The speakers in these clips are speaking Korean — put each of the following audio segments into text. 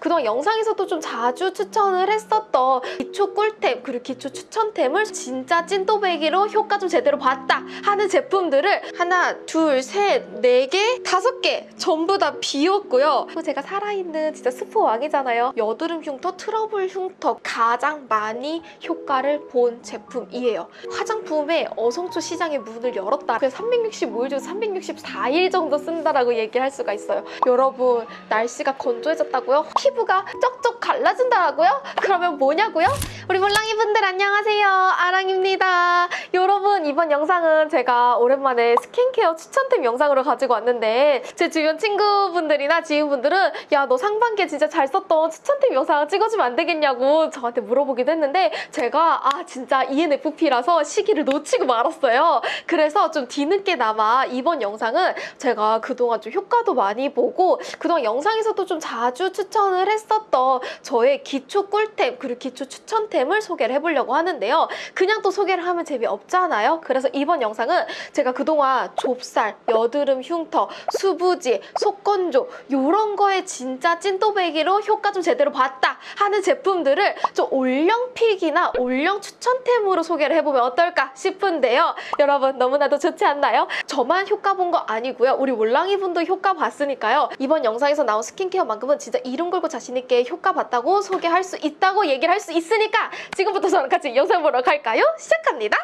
그동안 영상에서도 좀 자주 추천을 했었던 기초 꿀템 그리고 기초 추천템을 진짜 찐또배기로 효과 좀 제대로 봤다 하는 제품들을 하나, 둘, 셋, 네 개, 다섯 개 전부 다 비웠고요. 제가 살아있는 진짜 스프 왕이잖아요. 여드름 흉터, 트러블 흉터 가장 많이 효과를 본 제품이에요. 화장품의 어성초 시장의 문을 열었다. 그래서 365일 중 364일 정도 쓴다라고 얘기를 할 수가 있어요. 여러분 날씨가 건조해졌다고요? 피부가 쩍쩍 갈라진다고요? 그러면 뭐냐고요? 우리 몰랑이 분들 안녕하세요. 아랑입니다. 여러분 이번 영상은 제가 오랜만에 스킨케어 추천템 영상으로 가지고 왔는데 제 주변 친구분들이나 지인분들은 야 너 상반기에 진짜 잘 썼던 추천템 영상 찍어주면 안 되겠냐고 저한테 물어보기도 했는데 제가 아 진짜 ENFP라서 시기를 놓치고 말았어요. 그래서 좀 뒤늦게나마 이번 영상은 제가 그동안 좀 효과도 많이 보고 그동안 영상에서도 좀 자주 추천을 했었던 저의 기초 꿀템 그리고 기초 추천템을 소개를 해보려고 하는데요. 그냥 또 소개를 하면 재미없잖아요. 그래서 이번 영상은 제가 그동안 좁쌀, 여드름 흉터, 수부지, 속건조 이런 거에 진짜 찐또배기로 효과 좀 제대로 봤다 하는 제품들을 좀 올영 픽이나 올영 추천템으로 소개를 해보면 어떨까 싶은데요. 여러분 너무나도 좋지 않나요? 저만 효과 본 거 아니고요. 우리 몰랑이 분도 효과 봤으니까요. 이번 영상에서 나온 스킨케어만큼은 진짜 이름 걸고 자신있게 효과 봤다고 소개할 수 있다고 얘기를 할 수 있으니까 지금부터 저랑 같이 영상 보러 갈까요? 시작합니다.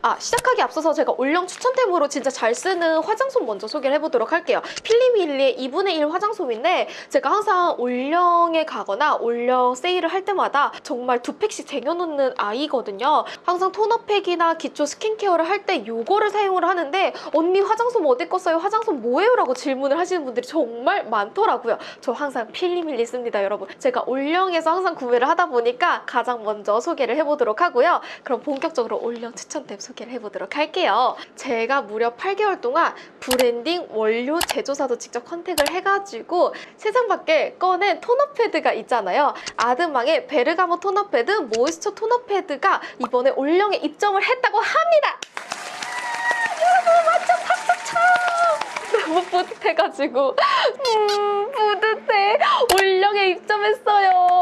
아 시작하기 앞서서 제가 올영 추천템으로 진짜 잘 쓰는 화장솜 먼저 소개를 해보도록 할게요. 필리밀리의 2분의 1 화장솜인데 제가 항상 올영에 가거나 올영 세일을 할 때마다 정말 두 팩씩 쟁여놓는 아이거든요. 항상 토너팩이나 기초 스킨케어를 할때 이거를 사용을 하는데 언니 화장솜 어디 거 써요? 화장솜 뭐예요? 라고 질문을 하시는 분들이 정말 많더라고요. 저 항상 필리밀리 씁니다 여러분. 제가 올영에서 항상 구매를 하다 보니까 가장 먼저 소개를 해보도록 하고요. 그럼 본격적으로 올영 추천템 소개를 해보도록 할게요. 제가 무려 8개월 동안 브랜딩, 원료, 제조사도 직접 contact을 해가지고 세상 밖에 꺼낸 토너 패드가 있잖아요. 아드망의 베르가모 토너 패드, moisture 토너 패드가 이번에 올영에 입점을 했다고 합니다. 여러분 완전 박수 쳐! 너무 뿌듯해가지고 음 뿌듯해 올영에 입점했어요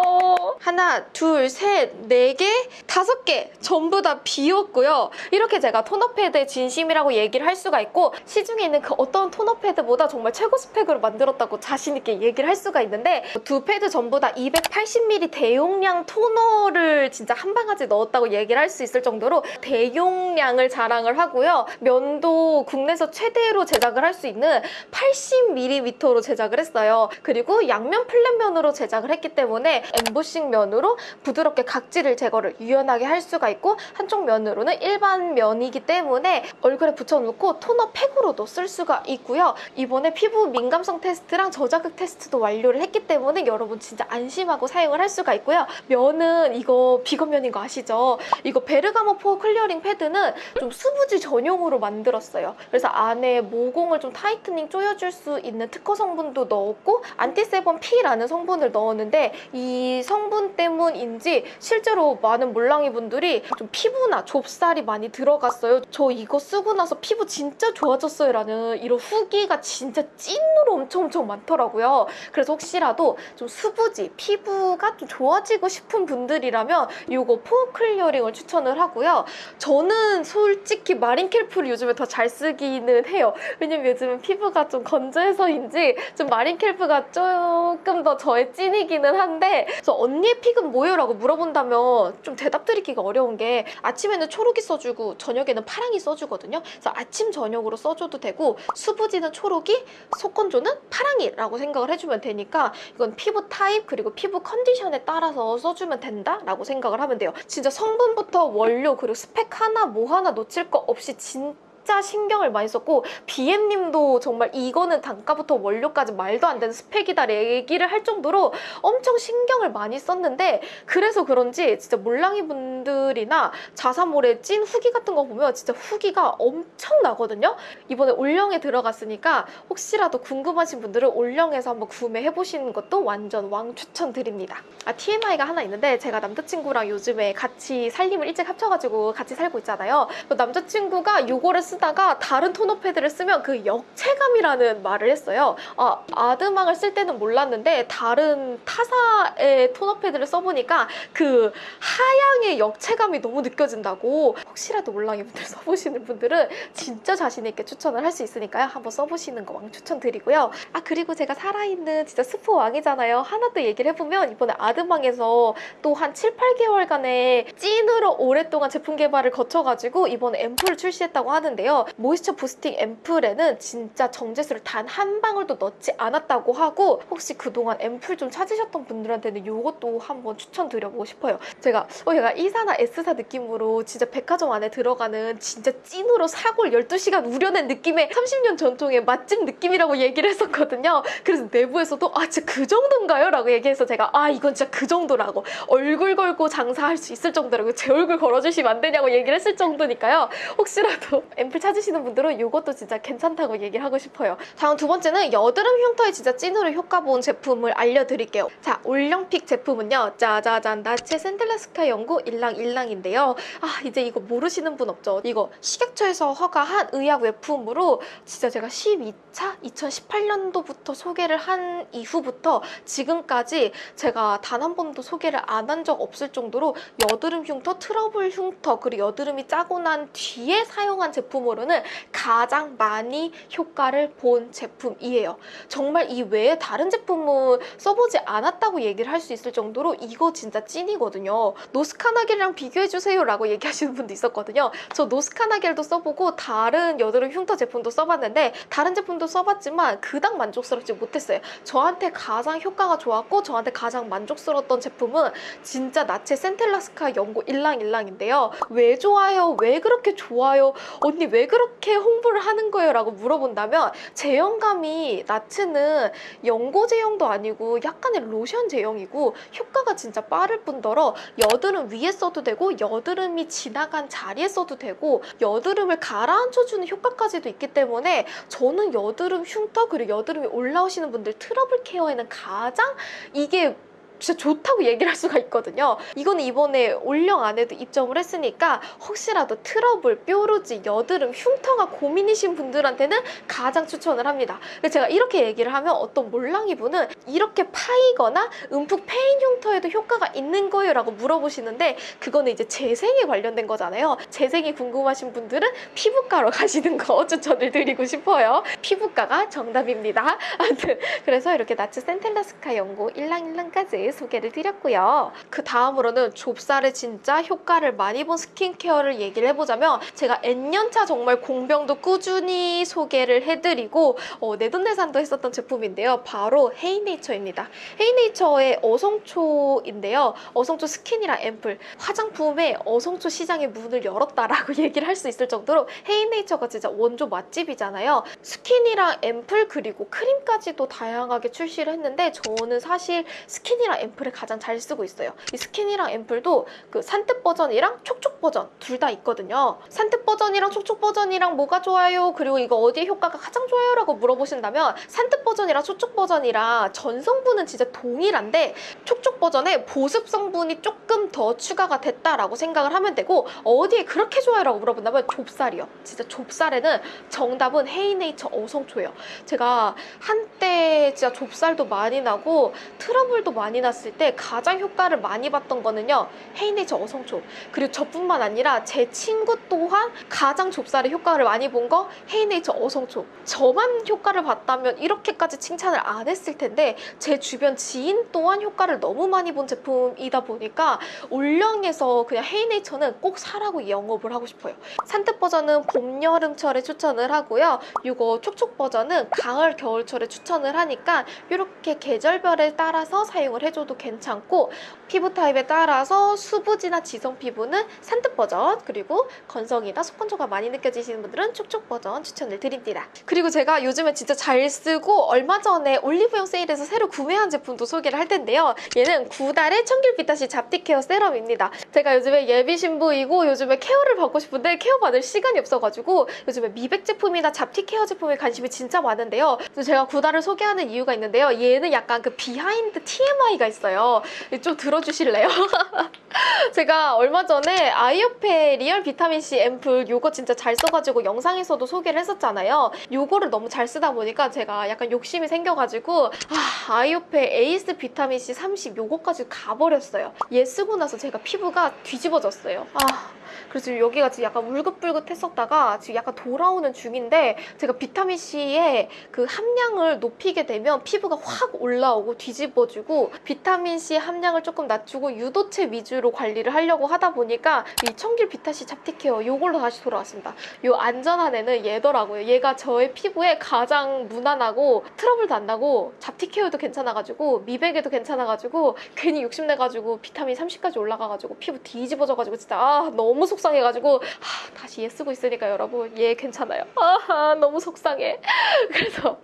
하나 둘 셋 네 개 다섯 개 전부 다 비웠고요 이렇게 제가 토너 패드에 진심이라고 얘기를 할 수가 있고 시중에 있는 그 어떤 토너 패드보다 정말 최고 스펙으로 만들었다고 자신 있게 얘기를 할 수가 있는데 두 패드 전부 다 280ml 대용량 토너를 진짜 한 바가지 넣었다고 얘기를 할 수 있을 정도로 대용량을 자랑을 하고요 면도 국내에서 최대로 제작을 할 수 있는 80mm로 제작을 했어요. 그리고 양면 플랫면으로 제작을 했기 때문에 엠보싱 면으로 부드럽게 각질을 제거를 유연하게 할 수가 있고 한쪽 면으로는 일반 면이기 때문에 얼굴에 붙여놓고 토너 팩으로도 쓸 수가 있고요. 이번에 피부 민감성 테스트랑 저자극 테스트도 완료를 했기 때문에 여러분 진짜 안심하고 사용을 할 수가 있고요. 면은 이거 비건면인 거 아시죠? 이거 베르가모 pore clearing 패드는 좀 수부지 전용으로 만들었어요. 그래서 안에 모공을 좀 tightening 조여줄 수 있는 특허 성분도 넣었고 anti-sebum P라는 성분을 넣었는데 이 성분 때문인지 실제로 많은 몰랑이 분들이 좀 피부나 좁쌀이 많이 들어갔어요. 저 이거 쓰고 나서 피부 진짜 좋아졌어요 라는 이런 후기가 진짜 찐으로 엄청 엄청 많더라고요. 그래서 혹시라도 좀 수부지, 피부가 좀 좋아지고 싶은 분들이라면 이거 pore clearing을 추천을 하고요. 저는 솔직히 marine kelp를 요즘에 더 잘 쓰기는 해요. 왜냐면 요즘은 피부가 좀 건조해서인지 좀 marine kelp가 조금 더 저의 찐이기는 한데 그래서 언니의 pick은 뭐예요? 라고 물어본다면 좀 대답드리기가 어려운 게 아침에는 초록이 써주고 저녁에는 파랑이 써주거든요. 그래서 아침 저녁으로 써줘도 되고 수부지는 초록이, 속건조는 파랑이라고 생각을 해주면 되니까 이건 피부 타입 그리고 피부 컨디션에 따라서 써주면 된다라고 생각을 하면 돼요. 진짜 성분부터 원료 그리고 스펙 하나 뭐 하나 놓칠 거 없이 진짜 진짜 신경을 많이 썼고 BM님도 정말 이거는 단가부터 원료까지 말도 안 되는 스펙이다 얘기를 할 정도로 엄청 신경을 많이 썼는데 그래서 그런지 진짜 몰랑이 분들이나 자사몰의 찐 후기 같은 거 보면 진짜 후기가 엄청 나거든요? 이번에 올영에 들어갔으니까 혹시라도 궁금하신 분들은 올영에서 한번 구매해보시는 것도 완전 왕 추천드립니다. 아 TMI가 하나 있는데 제가 남자친구랑 요즘에 같이 살림을 일찍 합쳐가지고 같이 살고 있잖아요. 그 남자친구가 요거를 쓰 쓰다가 다른 토너 패드를 쓰면 그 역체감이라는 말을 했어요. 아, 아드망을 쓸 때는 몰랐는데 다른 타사의 토너 패드를 써보니까 그 하향의 역체감이 너무 느껴진다고 혹시라도 몰랑이 분들 써보시는 분들은 진짜 자신 있게 추천을 할 수 있으니까요. 한번 써보시는 거 왕 추천드리고요. 아 그리고 제가 살아있는 진짜 스포 왕이잖아요. 하나 또 얘기를 해보면 이번에 아드망에서 또 한 7, 8개월간의 찐으로 오랫동안 제품 개발을 거쳐가지고 이번에 앰플을 출시했다고 하는데 요. 모이스처 부스팅 앰플에는 진짜 정제수를 단 한 방울도 넣지 않았다고 하고 혹시 그동안 앰플 좀 찾으셨던 분들한테는 이것도 한번 추천드려보고 싶어요. 제가 어 얘가 E사나 S사 느낌으로 진짜 백화점 안에 들어가는 진짜 찐으로 사골 12시간 우려낸 느낌의 30년 전통의 맛집 느낌이라고 얘기를 했었거든요. 그래서 내부에서도 아 진짜 그 정도인가요? 라고 얘기해서 제가 아 이건 진짜 그 정도라고 얼굴 걸고 장사할 수 있을 정도라고 제 얼굴 걸어주시면 안 되냐고 얘기를 했을 정도니까요. 혹시라도 앰플 찾으시는 분들은 이것도 진짜 괜찮다고 얘기를 하고 싶어요. 다음 두 번째는 여드름 흉터에 진짜 찐으로 효과 본 제품을 알려드릴게요. 자, 올영픽 제품은요. 짜자잔 나체 샌들라스카 연고 일랑일랑인데요. 아, 이제 이거 모르시는 분 없죠? 이거 식약처에서 허가한 의약 외품으로 진짜 제가 12차 2018년도부터 소개를 한 이후부터 지금까지 제가 단 한 번도 소개를 안 한 적 없을 정도로 여드름 흉터, 트러블 흉터, 그리고 여드름이 짜고 난 뒤에 사용한 제품으로는 가장 많이 효과를 본 제품이에요. 정말 이 외에 다른 제품은 써보지 않았다고 얘기를 할 수 있을 정도로 이거 진짜 찐이거든요. 노스카나겔이랑 비교해주세요 라고 얘기하시는 분도 있었거든요. 저 노스카나겔도 써보고 다른 여드름 흉터 제품도 써봤는데 다른 제품도 써봤지만 그닥 만족스럽지 못했어요. 저한테 가장 효과가 좋았고 저한테 가장 만족스러웠던 제품은 진짜 나츠 센텔라스카 연고 일랑일랑인데요. 왜 좋아요? 왜 그렇게 좋아요? 언니 왜 그렇게 홍보를 하는 거예요? 라고 물어본다면 제형감이 나츠는 연고 제형도 아니고 약간의 로션 제형이고 효과가 진짜 빠를 뿐더러 여드름 위에 써도 되고 여드름이 지나간 자리에 써도 되고 여드름을 가라앉혀주는 효과까지도 있기 때문에 저는 여드름 흉터 그리고 여드름이 올라오시는 분들 트러블 케어에는 가장 이게 진짜 좋다고 얘기를 할 수가 있거든요. 이거는 이번에 올영 안에도 입점을 했으니까 혹시라도 트러블, 뾰루지, 여드름, 흉터가 고민이신 분들한테는 가장 추천을 합니다. 제가 이렇게 얘기를 하면 어떤 몰랑이 분은 이렇게 파이거나 움푹 패인 흉터에도 효과가 있는 거예요 라고 물어보시는데 그거는 이제 재생에 관련된 거잖아요. 재생이 궁금하신 분들은 피부과로 가시는 거 추천을 드리고 싶어요. 피부과가 정답입니다. 아무튼 그래서 이렇게 나츠 센텔라스카 연고 일랑일랑까지 소개를 드렸고요. 그 다음으로는 좁쌀에 진짜 효과를 많이 본 스킨케어를 얘기를 해보자면 제가 N년차 정말 공병도 꾸준히 소개를 해드리고 어, 내돈내산도 했었던 제품인데요. 바로 헤이네이처입니다. 헤이네이처의 어성초인데요. 어성초 스킨이랑 앰플 화장품의 어성초 시장의 문을 열었다라고 얘기를 할 수 있을 정도로 헤이네이처가 진짜 원조 맛집이잖아요. 스킨이랑 앰플 그리고 크림까지도 다양하게 출시를 했는데 저는 사실 스킨이랑 앰플을 가장 잘 쓰고 있어요. 이 스킨이랑 앰플도 그 산뜻 버전이랑 촉촉 버전 둘 다 있거든요. 산뜻 버전이랑 촉촉 버전이랑 뭐가 좋아요? 그리고 이거 어디에 효과가 가장 좋아요? 라고 물어보신다면 산뜻 버전이랑 촉촉 버전이랑 전성분은 진짜 동일한데 촉촉 버전에 보습 성분이 조금 더 추가가 됐다라고 생각을 하면 되고 어디에 그렇게 좋아요? 라고 물어본다면 좁쌀이요. 진짜 좁쌀에는 정답은 헤이네이처 어성초예요. 제가 한때 진짜 좁쌀도 많이 나고 트러블도 많이 났을 때 가장 효과를 많이 봤던 거는요. 헤이네이처 어성초. 그리고 저뿐만 아니라 제 친구 또한 가장 좁쌀에 효과를 많이 본 거 헤이네이처 어성초. 저만 효과를 봤다면 이렇게까지 칭찬을 안 했을 텐데 제 주변 지인 또한 효과를 너무 많이 본 제품이다 보니까 올영에서 그냥 헤이네이처는 꼭 사라고 영업을 하고 싶어요. 산뜻 버전은 봄, 여름철에 추천을 하고요. 이거 촉촉 버전은 가을, 겨울철에 추천을 하니까 이렇게 계절별에 따라서 사용을 해줘 도 괜찮고 피부 타입에 따라서 수부지나 지성 피부는 산뜻 버전 그리고 건성이나 속건조가 많이 느껴지시는 분들은 촉촉 버전 추천을 드립니다. 그리고 제가 요즘에 진짜 잘 쓰고 얼마 전에 올리브영 세일에서 새로 구매한 제품도 소개를 할 텐데요. 얘는 구달의 청귤 비타C 잡티 케어 세럼입니다. 제가 요즘에 예비 신부이고 요즘에 케어를 받고 싶은데 케어 받을 시간이 없어가지고 요즘에 미백 제품이나 잡티 케어 제품에 관심이 진짜 많은데요. 제가 구달을 소개하는 이유가 있는데요. 얘는 약간 그 비하인드 TMI가 얘기가 있어요. 좀 들어주실래요? 제가 얼마 전에 아이오페 리얼 비타민C 앰플 요거 진짜 잘 써가지고 영상에서도 소개를 했었잖아요. 요거를 너무 잘 쓰다 보니까 제가 약간 욕심이 생겨가지고 아, 아이오페 에이스 비타민C 30 요거까지 가버렸어요. 얘 쓰고 나서 제가 피부가 뒤집어졌어요. 아 그래서 지금 여기가 지금 약간 울긋불긋 했었다가 지금 약간 돌아오는 중인데 제가 비타민 C의 그 함량을 높이게 되면 피부가 확 올라오고 뒤집어지고 비타민 C 함량을 조금 낮추고 유도체 위주로 관리를 하려고 하다 보니까 이 청길 비타C 잡티케어 요걸로 다시 돌아왔습니다. 요 안전한 애는 얘더라고요. 얘가 저의 피부에 가장 무난하고 트러블도 안 나고 잡티케어도 괜찮아가지고 미백에도 괜찮아가지고 괜히 욕심내가지고 비타민 30까지 올라가가지고 피부 뒤집어져가지고 진짜 아 너무 속상해가지고 아, 다시 얘 쓰고 있으니까 여러분 얘 괜찮아요. 아 너무 속상해. 그래서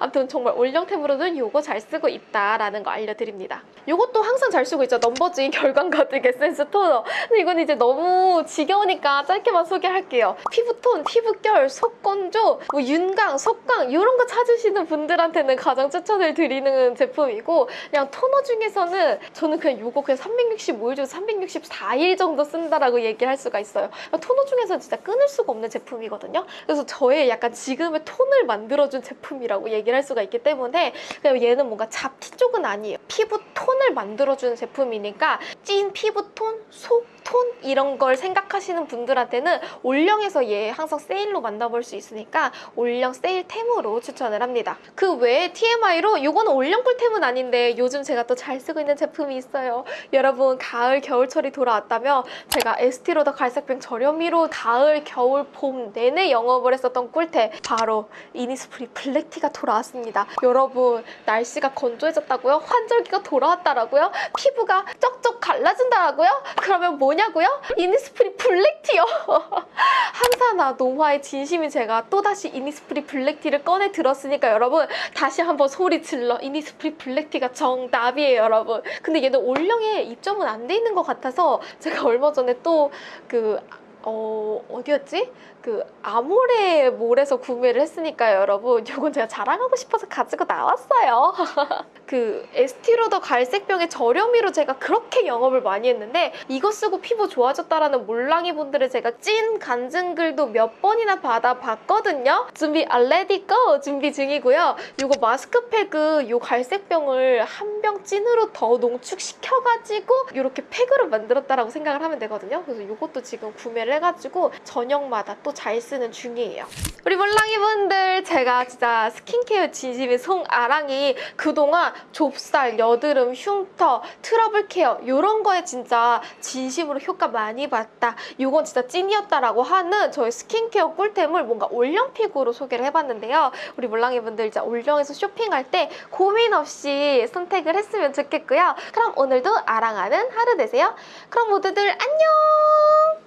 아무튼 정말 올영템으로는 요거 잘 쓰고 있다라는 거 알려드립니다. 요것도 항상 잘 쓰고 있죠. 넘버진 결광 가득 에센스 토너. 근데 이건 이제 너무 지겨우니까 짧게만 소개할게요. 피부톤, 피부결, 속건조, 뭐 윤광, 속광 이런 거 찾으시는 분들한테는 가장 추천을 드리는 제품이고 그냥 토너 중에서는 저는 그냥 요거 그냥 365일 중 364일 정도 쓴다라고 얘기를 할 수가 있어요. 토너 중에서 진짜 끊을 수가 없는 제품이거든요. 그래서 저의 약간 지금의 톤을 만들어준 제품이라고 얘기를 할 수가 있기 때문에 그냥 얘는 뭔가 잡티 쪽은 아니에요. 피부 톤을 만들어주는 제품이니까 찐 피부톤, 속 톤 이런 걸 생각하시는 분들한테는 올영에서 얘 항상 세일로 만나볼 수 있으니까 올영 세일템으로 추천을 합니다. 그 외에 TMI로 이거는 올영 꿀템은 아닌데 요즘 제가 또 잘 쓰고 있는 제품이 있어요. 여러분 가을 겨울철이 돌아왔다며 제가 에스티로더 갈색병 저렴이로 가을 겨울 봄 내내 영업을 했었던 꿀템 바로 이니스프리 블랙티가 돌아왔습니다. 여러분 날씨가 건조해졌다고요? 환절기가 돌아왔다라고요? 피부가 쩍쩍 갈라진다라고요? 그러면 뭐냐고요? 이니스프리 블랙티요. 항산화 노화에 진심인 제가 또다시 이니스프리 블랙티를 꺼내 들었으니까 여러분 다시 한번 소리 질러 이니스프리 블랙티가 정답이에요 여러분 근데 얘는 올영에 입점은 안 돼 있는 것 같아서 제가 얼마 전에 또 그 어, 어디였지? 그 아모레 몰에서 구매를 했으니까요, 여러분. 이건 제가 자랑하고 싶어서 가지고 나왔어요. 그 에스티로더 갈색병의 저렴이로 제가 그렇게 영업을 많이 했는데 이거 쓰고 피부 좋아졌다라는 몰랑이 분들을 제가 찐 간증글도 몇 번이나 받아봤거든요. 준비 알레디 고 준비 중이고요. 이거 마스크팩은 이 갈색병을 한 병 찐으로 더 농축시켜가지고 이렇게 팩으로 만들었다라고 생각을 하면 되거든요. 그래서 이것도 지금 구매를 해가지고 저녁마다 또잘 쓰는 중이에요. 우리 몰랑이 분들 제가 진짜 스킨케어 진심인 송아랑이 그동안 좁쌀, 여드름, 흉터, 트러블 케어 이런 거에 진짜 진심으로 효과 많이 봤다. 이건 진짜 찐이었다라고 하는 저의 스킨케어 꿀템을 뭔가 올영픽으로 소개를 해봤는데요. 우리 몰랑이 분들 이제 올영에서 쇼핑할 때 고민 없이 선택을 했으면 좋겠고요. 그럼 오늘도 아랑하는 하루 되세요. 그럼 모두들 안녕!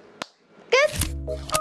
끝!